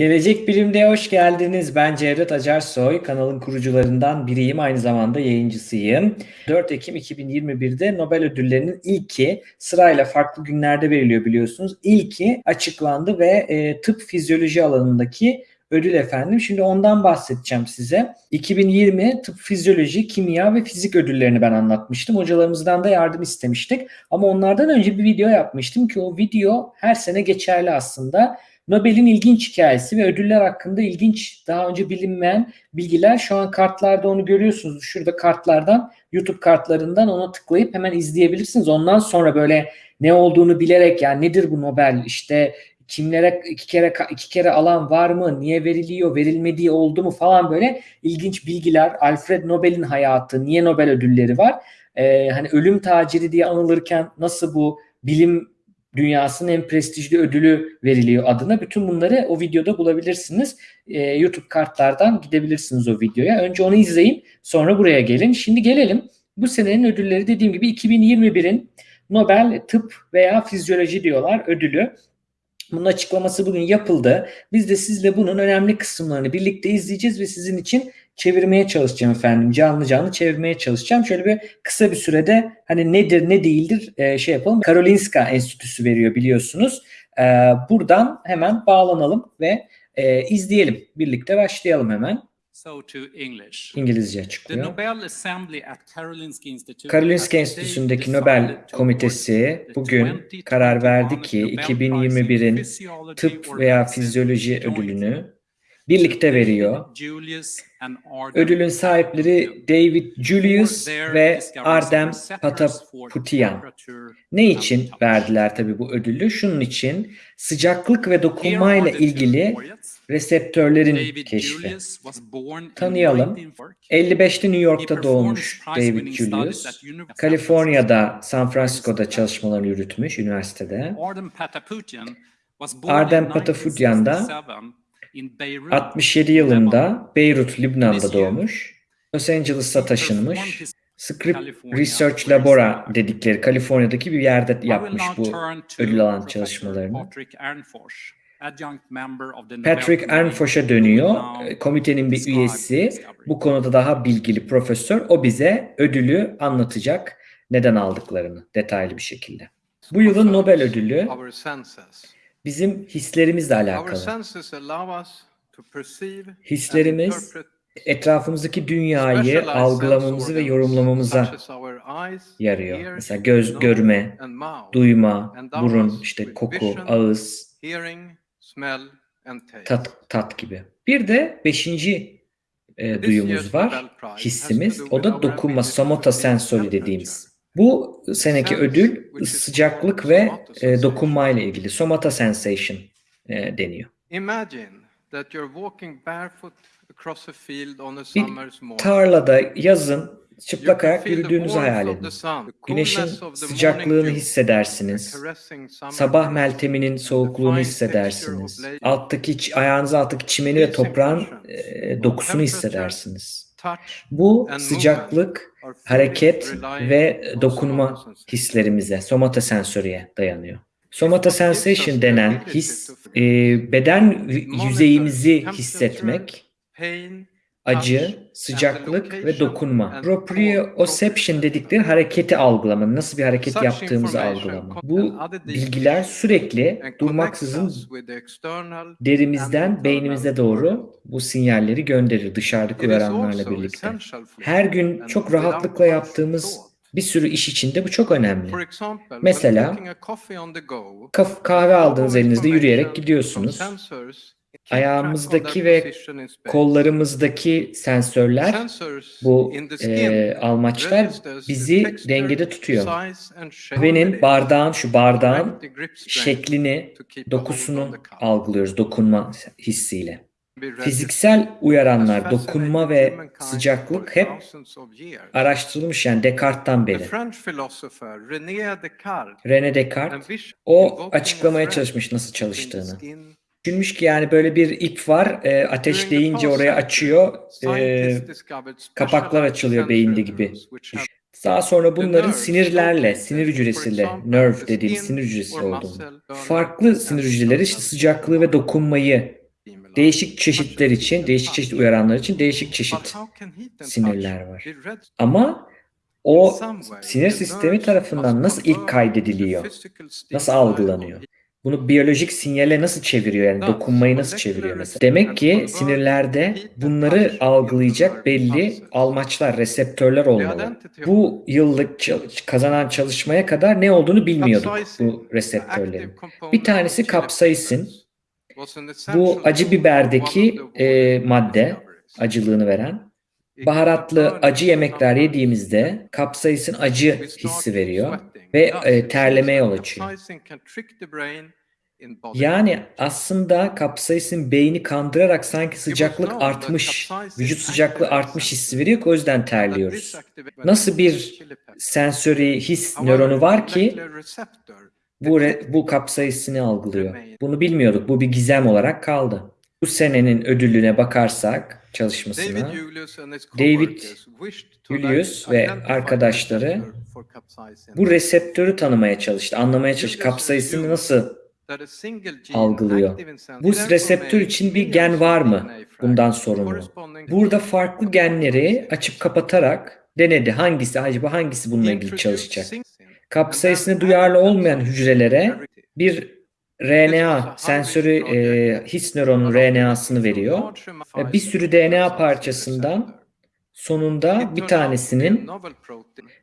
Gelecek Bilim'de hoş geldiniz. Ben Cevdet Acarsoy. Kanalın kurucularından biriyim. Aynı zamanda yayıncısıyım. 4 Ekim 2021'de Nobel ödüllerinin ilki sırayla farklı günlerde veriliyor biliyorsunuz. İlki açıklandı ve e, tıp fizyoloji alanındaki ödül efendim. Şimdi ondan bahsedeceğim size. 2020 tıp fizyoloji, kimya ve fizik ödüllerini ben anlatmıştım. Hocalarımızdan da yardım istemiştik. Ama onlardan önce bir video yapmıştım ki o video her sene geçerli aslında. Nobel'in ilginç hikayesi ve ödüller hakkında ilginç daha önce bilinmeyen bilgiler. Şu an kartlarda onu görüyorsunuz. Şurada kartlardan YouTube kartlarından ona tıklayıp hemen izleyebilirsiniz. Ondan sonra böyle ne olduğunu bilerek yani nedir bu Nobel işte kimlere iki kere iki kere alan var mı? Niye veriliyor? Verilmediği oldu mu falan böyle ilginç bilgiler. Alfred Nobel'in hayatı, niye Nobel ödülleri var? Ee, hani ölüm taciri diye anılırken nasıl bu bilim dünyasının en prestijli ödülü veriliyor adına. Bütün bunları o videoda bulabilirsiniz. Ee, YouTube kartlardan gidebilirsiniz o videoya. Önce onu izleyin, sonra buraya gelin. Şimdi gelelim. Bu senenin ödülleri dediğim gibi 2021'in Nobel Tıp veya Fizyoloji diyorlar ödülü. Bunun açıklaması bugün yapıldı. Biz de sizle bunun önemli kısımlarını birlikte izleyeceğiz ve sizin için çevirmeye çalışacağım efendim. Canlı canlı çevirmeye çalışacağım. Şöyle bir kısa bir sürede hani nedir ne değildir e, şey yapalım. Karolinska Enstitüsü veriyor biliyorsunuz. E, buradan hemen bağlanalım ve e, izleyelim. Birlikte başlayalım hemen. So to English. İngilizce The açıklıyor. Nobel Assembly at Karolinska Institute Karolinska has Enstitüsü'ndeki Nobel Komitesi bugün 2021 karar verdi ki Nobel Prize in 2021'in Physiology tıp veya fizyoloji ödülünü birlikte veriyor. Ödülün sahipleri David Julius ve Ardem Pataputian. Ne için verdiler tabii bu ödülü? Şunun için sıcaklık ve dokunmayla ilgili reseptörlerin keşfi. Tanıyalım. 1940. 55'te New York'ta doğmuş David Julius. Kaliforniya'da San Francisco'da çalışmalarını yürütmüş üniversitede. Arden Pataputian da 1967 in Beirut, 67 yılında Beyrut, Lübnan'da doğmuş. Los Angeles'a taşınmış. Script Research. Labora dedikleri Kaliforniya'daki bir yerde yapmış bu ödül alan çalışmalarını. Patrick Ernfors, adjunct member of the Nobel Patrick Committee, Ernfoş'a dönüyor. E, Komitenin bir üyesi. Bu konuda daha bilgili profesör. O bize ödülü anlatacak. Neden aldıklarını detaylı bir şekilde. Bu yılın Nobel ödülü. Bizim hislerimizle alakalı. Hislerimiz etrafımızdaki dünyayı algılamamızı ve yorumlamamıza yarıyor. Mesela göz görme, duyma, burun, işte koku, ağız, tat, tat gibi. Bir de beşinci e, duyumuz var, hissimiz. O da dokunma, somata sensori dediğimiz. Bu seneki ödül sıcaklık ve e, sensation. dokunmayla ilgili. Somata sensation e, deniyor. Imagine that you're walking barefoot across a field on a Bir tarlada yazın çıplak ayak yürüdüğünüzü hayal edin. Güneşin sıcaklığını hissedersiniz. Sabah melteminin soğukluğunu hissedersiniz. Alttaki ayağınız alttaki çimeni ve toprağın e, dokusunu hissedersiniz. Bu sıcaklık, hareket ve dokunma hislerimize, somata sensoriye dayanıyor. Somata What gives us sensation the denen ability his, e, beden yüzeyimizi hissetmek, acı, sıcaklık ve dokunma. Proprioception dedikleri hareketi algılama, nasıl bir hareket yaptığımızı algılama. Bu bilgiler sürekli durmaksızın derimizden beynimize doğru bu sinyalleri gönderir dışarıdaki uyaranlarla birlikte. Her gün çok rahatlıkla yaptığımız bir sürü iş içinde bu çok önemli. Mesela, kahve aldığınız elinizde yürüyerek gidiyorsunuz. Ayağımızdaki ve kollarımızdaki sensörler, bu e, almaçlar bizi dengede tutuyor. Kahvenin bardağın, şu bardağın şeklini, dokusunu algılıyoruz dokunma hissiyle. Fiziksel uyaranlar, dokunma ve sıcaklık hep araştırılmış yani Descartes'tan beri. René Descartes o açıklamaya çalışmış nasıl çalıştığını. Düşünmüş ki yani böyle bir ip var, e, ateşleyince oraya açıyor, e, kapaklar açılıyor beyinde gibi. Daha sonra bunların sinirlerle, sinir hücresiyle, nerve dediğimiz sinir hücresi olduğunu. Farklı sinir hücreleri işte sıcaklığı ve dokunmayı değişik çeşitler için, değişik çeşit uyaranlar için değişik çeşit sinirler var. Ama o sinir sistemi tarafından nasıl ilk kaydediliyor? Nasıl algılanıyor? Bunu biyolojik sinyale nasıl çeviriyor yani dokunmayı nasıl çeviriyor mesela? Demek ki sinirlerde bunları algılayacak belli almaçlar, reseptörler olmalı. Bu yıllık kazanan çalışmaya kadar ne olduğunu bilmiyorduk bu reseptörlerin. Bir tanesi kapsaisin. Bu acı biberdeki e, madde, acılığını veren. Baharatlı acı yemekler yediğimizde kapsaisin acı hissi veriyor ve e, terlemeye yol açıyor. Yani aslında kapsaisin beyni kandırarak sanki sıcaklık artmış, vücut sıcaklığı artmış hissi veriyor ki o yüzden terliyoruz. Nasıl bir sensöri his nöronu var ki bu, bu kapsaisini algılıyor. Bunu bilmiyorduk. Bu bir gizem olarak kaldı. Bu senenin ödülüne bakarsak çalışmasına David Julius ve arkadaşları bu reseptörü tanımaya çalıştı, anlamaya çalıştı. Kapsaisini nasıl algılıyor? Bu reseptör için bir gen var mı bundan sorumlu? Burada farklı genleri açıp kapatarak denedi. Hangisi acaba hangisi bununla ilgili çalışacak? Kapsaisine duyarlı olmayan hücrelere bir RNA sensörü e, his nöronun RNA'sını veriyor. Ve bir sürü DNA parçasından sonunda bir tanesinin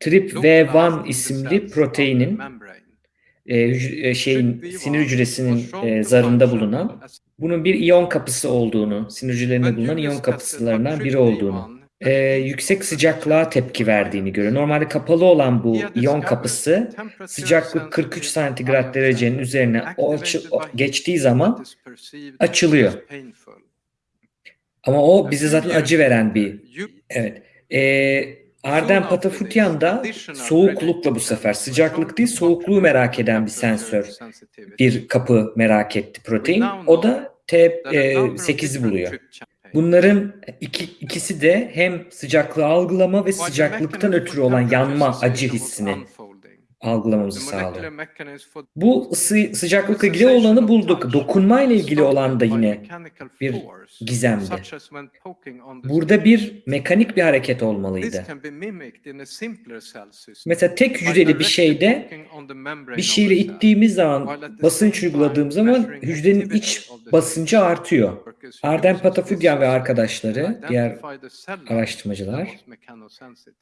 TRPV1 isimli proteinin e, e, şeyin sinir hücresinin e, zarında bulunan bunun bir iyon kapısı olduğunu, sinir hücrelerinde bulunan iyon kapısılarından biri olduğunu, e, yüksek sıcaklığa tepki verdiğini görüyor. Normalde kapalı olan bu iyon kapısı sıcaklık 43 santigrat derecenin üzerine o açı- o geçtiği zaman açılıyor. Ama o bize zaten acı veren bir evet. E, Arden Patafutyan da soğuklukla bu sefer sıcaklık değil soğukluğu merak eden bir sensör. Bir kapı merak etti protein. O da T8'i buluyor. Bunların iki, ikisi de hem sıcaklığı algılama ve sıcaklıktan ötürü olan yanma acı hissini algılamamızı sağlıyor. Bu ısı, sıcaklıkla ilgili olanı bulduk. Dokunma ile ilgili olan da yine bir gizemdi. Burada bir mekanik bir hareket olmalıydı. Mesela tek hücreli bir şeyde bir şeyle ittiğimiz zaman, basınç uyguladığımız zaman hücrenin iç basıncı artıyor. Arden Patafudyan ve arkadaşları, diğer araştırmacılar,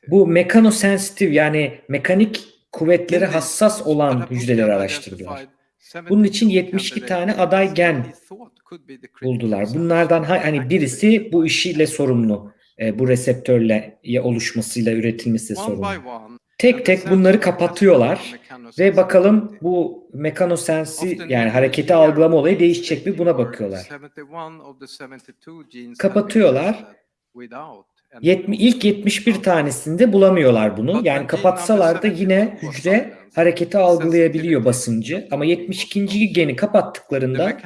bu mekanosensitif yani mekanik kuvvetleri hassas olan hücreleri araştırdılar. Bunun için 72 tane aday gen buldular. Bunlardan ha- hani birisi bu işiyle sorumlu. E, bu reseptörle oluşmasıyla, üretilmesiyle sorumlu. Tek tek bunları kapatıyorlar ve bakalım bu mekanosensi yani hareketi algılama olayı değişecek mi buna bakıyorlar. Kapatıyorlar. Yetmi, ilk 71 tanesinde bulamıyorlar bunu. Yani kapatsalar da yine hücre hareketi algılayabiliyor basıncı. Ama 72. geni kapattıklarında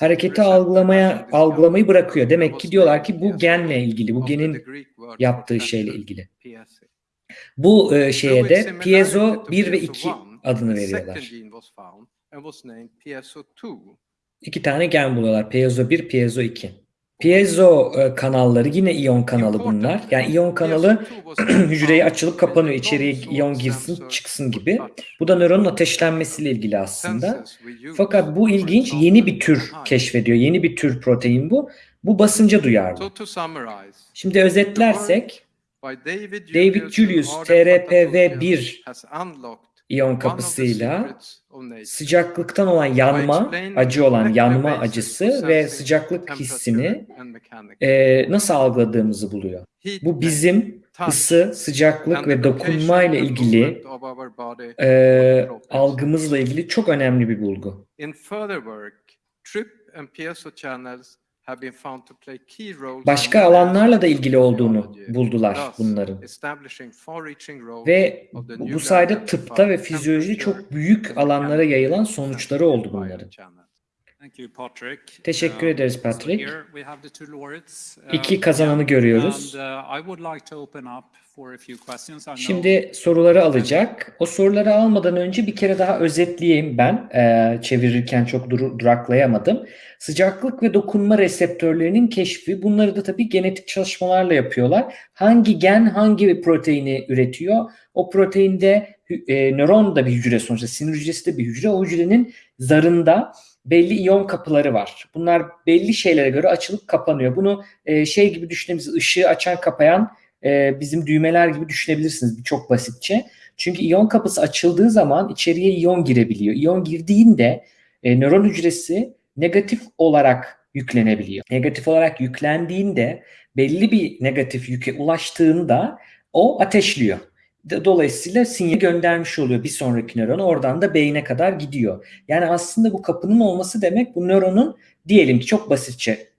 hareketi algılamaya algılamayı bırakıyor. Demek ki diyorlar ki bu genle ilgili, bu genin yaptığı şeyle ilgili. Bu e, şeye de piezo 1 ve 2 adını veriyorlar. İki tane gen buluyorlar. Piezo 1, piezo 2. Piezo e, kanalları yine iyon kanalı bunlar. Yani iyon kanalı hücreye açılıp kapanıyor. İçeriye iyon girsin çıksın gibi. Bu da nöronun ateşlenmesiyle ilgili aslında. Fakat bu ilginç yeni bir tür keşfediyor. Yeni bir tür protein bu. Bu basınca duyarlı. Şimdi özetlersek David Julius TRPV1 iyon kapısıyla sıcaklıktan olan yanma, acı olan yanma acısı ve sıcaklık hissini e, nasıl algıladığımızı buluyor. Bu bizim ısı, sıcaklık ve dokunma ile ilgili e, algımızla ilgili çok önemli bir bulgu. Başka alanlarla da ilgili olduğunu buldular bunların. Ve bu, sayede tıpta ve fizyolojide çok büyük alanlara yayılan sonuçları oldu bunların. Teşekkür Um, ederiz Patrick. uh, İki kazananı again, görüyoruz. Şimdi soruları alacak. O soruları almadan önce bir kere daha özetleyeyim ben. Ee, çevirirken çok dur- duraklayamadım. Sıcaklık ve dokunma reseptörlerinin keşfi. Bunları da tabii genetik çalışmalarla yapıyorlar. Hangi gen hangi proteini üretiyor? O proteinde e, nöron da bir hücre sonuçta. Sinir hücresi de bir hücre. O hücrenin zarında belli iyon kapıları var. Bunlar belli şeylere göre açılıp kapanıyor. Bunu e, şey gibi düşünebiliriz. Işığı açan kapayan e, bizim düğmeler gibi düşünebilirsiniz çok basitçe. Çünkü iyon kapısı açıldığı zaman içeriye iyon girebiliyor. İyon girdiğinde e, nöron hücresi negatif olarak yüklenebiliyor. Negatif olarak yüklendiğinde belli bir negatif yüke ulaştığında o ateşliyor. Dolayısıyla sinyal göndermiş oluyor bir sonraki nöron. Oradan da beyne kadar gidiyor. Yani aslında bu kapının olması demek bu nöronun diyelim ki çok basitçe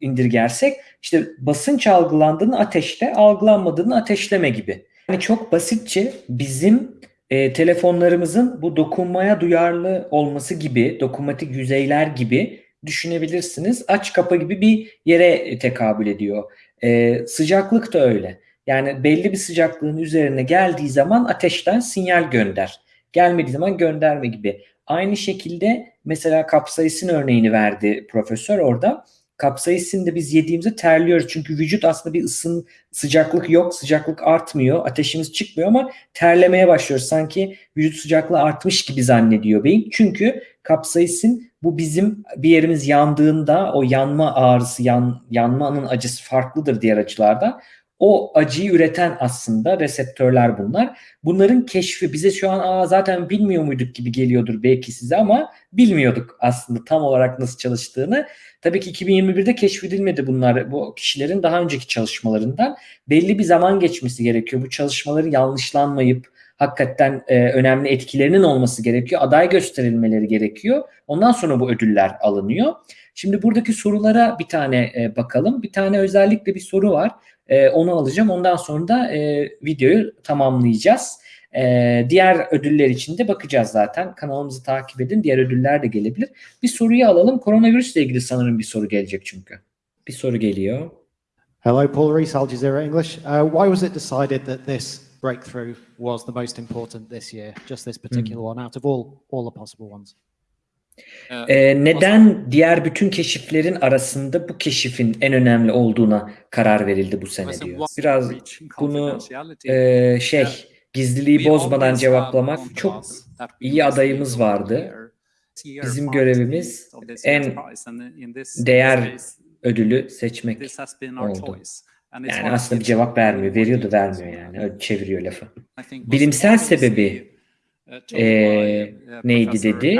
indirgersek işte basınç algılandığını ateşle, algılanmadığını ateşleme gibi. Yani çok basitçe bizim e, telefonlarımızın bu dokunmaya duyarlı olması gibi, dokunmatik yüzeyler gibi düşünebilirsiniz. Aç kapa gibi bir yere tekabül ediyor. E, sıcaklık da öyle. Yani belli bir sıcaklığın üzerine geldiği zaman ateşten sinyal gönder. Gelmediği zaman gönderme gibi. Aynı şekilde mesela kapsaisin örneğini verdi profesör orada. Kapsaisin de biz yediğimizde terliyoruz. Çünkü vücut aslında bir ısın, sıcaklık yok. Sıcaklık artmıyor. Ateşimiz çıkmıyor ama terlemeye başlıyoruz. Sanki vücut sıcaklığı artmış gibi zannediyor beyin. Çünkü kapsaisin bu bizim bir yerimiz yandığında o yanma ağrısı, yan, yanmanın acısı farklıdır diğer acılardan. O acıyı üreten aslında reseptörler bunlar. Bunların keşfi bize şu an Aa, zaten bilmiyor muyduk gibi geliyordur belki size ama bilmiyorduk aslında tam olarak nasıl çalıştığını. Tabii ki 2021'de keşfedilmedi bunlar bu kişilerin daha önceki çalışmalarından. Belli bir zaman geçmesi gerekiyor. Bu çalışmaların yanlışlanmayıp hakikaten e, önemli etkilerinin olması gerekiyor. Aday gösterilmeleri gerekiyor. Ondan sonra bu ödüller alınıyor. Şimdi buradaki sorulara bir tane e, bakalım. Bir tane özellikle bir soru var. E, onu alacağım. Ondan sonra da e, videoyu tamamlayacağız. E, diğer ödüller için de bakacağız zaten. Kanalımızı takip edin. Diğer ödüller de gelebilir. Bir soruyu alalım. Koronavirüsle ilgili sanırım bir soru gelecek çünkü. Bir soru geliyor. Hello, Paul Rees, Al Jazeera English. Uh, why was it decided that this breakthrough was the most important this year, just this particular one, out of all all the possible ones? Ee, neden diğer bütün keşiflerin arasında bu keşifin en önemli olduğuna karar verildi bu sene diyor. Biraz bunu e, şey gizliliği bozmadan cevaplamak çok iyi adayımız vardı. Bizim görevimiz en değer ödülü seçmek. oldu. Yani aslında bir cevap vermiyor. Veriyor da vermiyor yani. Öyle çeviriyor lafı. Bilimsel sebebi, uh, told eee, by, uh, neydi dedi?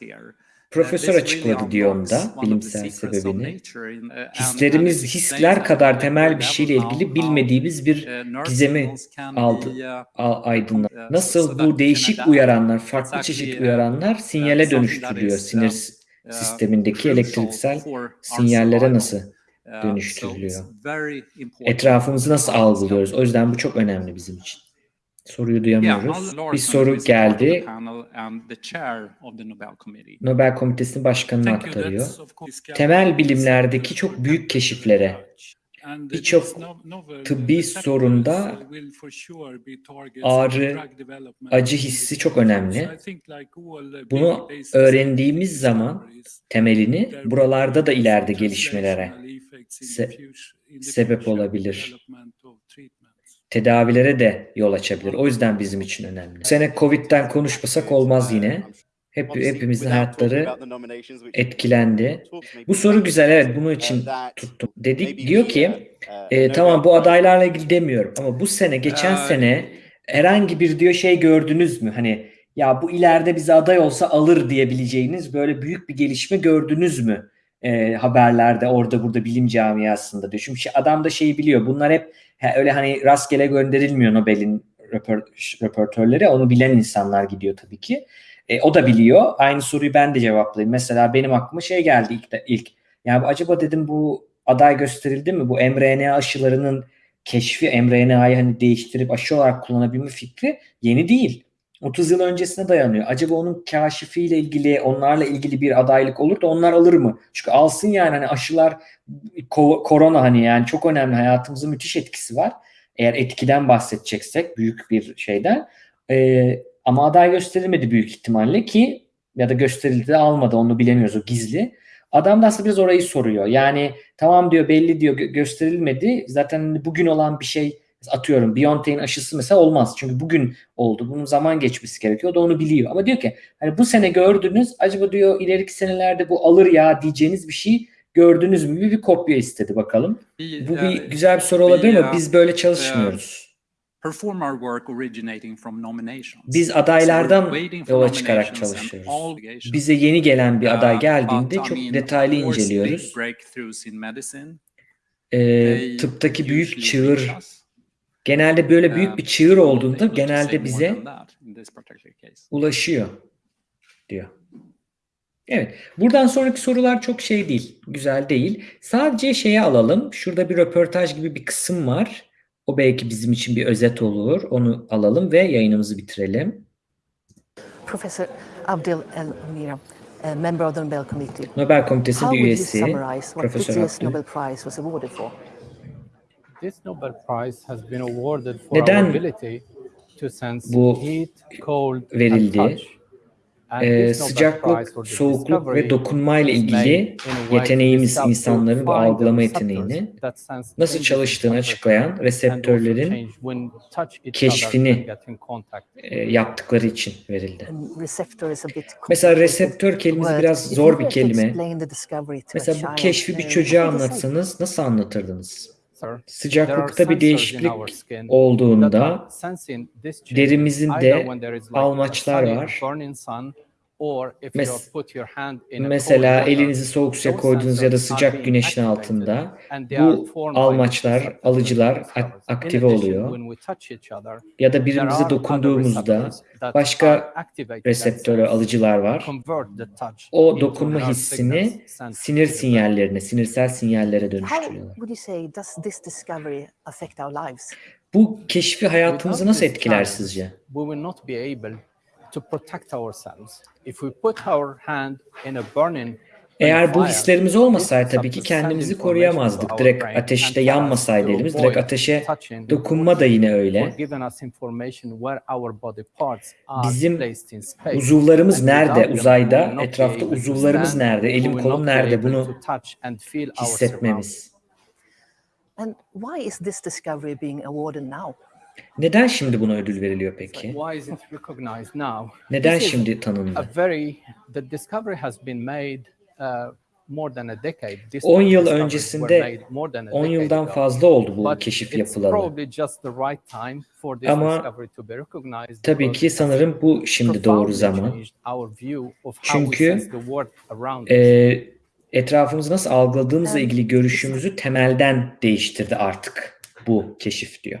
Here. Profesör açıkladı diyor onda bilimsel sebebini. uh, Hislerimiz hisler kadar temel bir şeyle ilgili bilmediğimiz bir uh, gizemi aldı. uh, aydınlat. uh, Nasıl bu değişik uyaranlar, farklı çeşit uh, uyaranlar uh, sinyale dönüştürülüyor. Sinir uh, sistemindeki elektriksel sinyallere nasıl Uh, dönüştürülüyor? etrafımızı nasıl algılıyoruz? O yüzden bu çok önemli bizim için. Soruyu duyamıyoruz. Bir soru geldi. Nobel Komitesi'nin you. aktarıyor. Temel bilimlerdeki çok büyük keşiflere, birçok tıbbi sorunda ağrı, acı hissi çok önemli. Bunu öğrendiğimiz zaman temelini buralarda da ileride gelişmelere se- sebep olabilir. Tedavilere de yol açabilir. O yüzden bizim için önemli. Bu sene Covid'den konuşmasak olmaz yine. Hep hepimizin hayatları etkilendi. Bu soru güzel evet bunun için tuttum. Dedik diyor ki e, tamam bu adaylarla ilgili demiyorum ama bu sene geçen sene herhangi bir diyor şey gördünüz mü? Hani ya bu ileride bize aday olsa alır diyebileceğiniz böyle büyük bir gelişme gördünüz mü? E, haberlerde orada burada bilim camiasında diyor. Çünkü şey- adam da şeyi biliyor. Bunlar hep ha, öyle hani rastgele gönderilmiyor Nobel'in röpor- röportörleri. Onu bilen insanlar gidiyor tabii ki. E, o da biliyor. Aynı soruyu ben de cevaplayayım. Mesela benim aklıma şey geldi ilk. De, ilk. Yani acaba dedim bu aday gösterildi mi? Bu mRNA aşılarının keşfi, mRNA'yı hani değiştirip aşı olarak kullanabilme fikri yeni değil. 30 yıl öncesine dayanıyor. Acaba onun kaşifiyle ilgili, onlarla ilgili bir adaylık olur da onlar alır mı? Çünkü alsın yani hani aşılar ko- korona hani yani çok önemli hayatımızın müthiş etkisi var. Eğer etkiden bahsedeceksek büyük bir şeyden. Ee, ama aday gösterilmedi büyük ihtimalle ki ya da gösterildi de almadı onu bilemiyoruz o gizli. Adam da aslında biraz orayı soruyor. Yani tamam diyor belli diyor gö- gösterilmedi. Zaten hani bugün olan bir şey atıyorum BioNTech'in aşısı mesela olmaz. Çünkü bugün oldu. Bunun zaman geçmesi gerekiyor. O da onu biliyor. Ama diyor ki hani bu sene gördünüz acaba diyor ileriki senelerde bu alır ya diyeceğiniz bir şey gördünüz mü? Bir, bir kopya istedi bakalım. We, Bu uh, bir güzel bir soru olabilir bir, ama uh, biz böyle çalışmıyoruz. Perform our work originating from nominations. Biz adaylardan yola çıkarak çalışıyoruz. Bize yeni gelen bir aday Uh, geldiğinde çok detaylı inceliyoruz. they tıptaki büyük çığır. Genelde böyle büyük Um, bir çığır so olduğunda genelde bize ulaşıyor diyor. Evet. Buradan sonraki sorular çok şey değil. Güzel değil. Sadece şeye alalım. Şurada bir röportaj gibi bir kısım var. O belki bizim için bir özet olur. Onu alalım ve yayınımızı bitirelim. Professor Abdel El Mira, a member of the Nobel Committee. Nobel Komitesi How bir would you üyesi summarize what this Profesör Abdül. Nobel Prize was awarded for? This Nobel Prize has been awarded for Neden our ability to sense bu heat, cold, verildi? and touch. And Ee, this Nobel Prize sıcaklık, for the soğukluk ve dokunmayla is made ilgili yeteneğimiz insanların bu algılama receptors yeteneğini that sense nasıl çalıştığını açıklayan reseptörlerin keşfini e, yaptıkları için verildi. And receptor is a bit Mesela reseptör kelimesi biraz If zor you bir kelime. explain the discovery to a Mesela bu child, keşfi bir çocuğa anlatsanız nasıl anlatırdınız? Sıcaklıkta bir değişiklik olduğunda derimizin de almaçlar var. Burning sun, or if Mes- you put your hand in a cold Mesela elinizi soğuk suya koydunuz ya da sıcak güneşin altında bu almaçlar, alıcılar aktive oluyor. Ya da birbirimize dokunduğumuzda başka and alıcılar var. O dokunma hissini sinir sinyallerine, sinirsel sinyallere dönüştürüyorlar. Bu keşfi hayatımızı nasıl etkiler sizce? To protect ourselves. If we put our hand in a burning Eğer bu hislerimiz olmasaydı tabii ki kendimizi koruyamazdık. Direkt ateşte yanmasaydı elimiz, direkt ateşe dokunma da yine öyle. for giving us information where our body parts are Bizim placed in space. Uzuvlarımız nerede? Uzayda, etrafta able to uzuvlarımız nerede? Elim kolum nerede? Bunu to touch and feel our surroundings. hissetmemiz. And why is this discovery being awarded now? Neden şimdi buna ödül veriliyor peki? Why is it recognized now? Neden şimdi a tanındı? very the discovery has been made uh, more than a decade. These 10 yıl öncesinde made more than a 10 decade yıldan fazla oldu bu keşif yapılalı. probably just the right time for this Ama discovery to be recognized Tabii ki sanırım bu şimdi doğru zaman. Çünkü. Ee, etrafımızı nasıl algıladığımızla ilgili görüşümüzü temelden değiştirdi artık bu keşif diyor.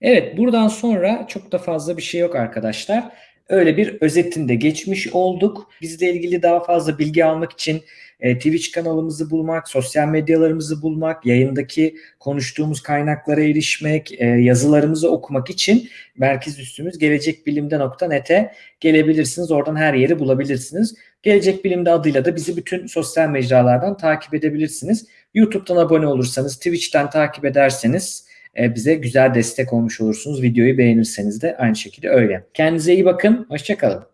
Evet buradan sonra çok da fazla bir şey yok arkadaşlar. Öyle bir özetinde geçmiş olduk. Bizle ilgili daha fazla bilgi almak için e, Twitch kanalımızı bulmak, sosyal medyalarımızı bulmak, yayındaki konuştuğumuz kaynaklara erişmek, e, yazılarımızı okumak için merkez üstümüz gelecekbilimde.net'e gelebilirsiniz. Oradan her yeri bulabilirsiniz. Gelecek Bilim'de adıyla da bizi bütün sosyal mecralardan takip edebilirsiniz. YouTube'dan abone olursanız, Twitch'ten takip ederseniz e, bize güzel destek olmuş olursunuz. Videoyu beğenirseniz de aynı şekilde öyle. Kendinize iyi bakın. Hoşçakalın.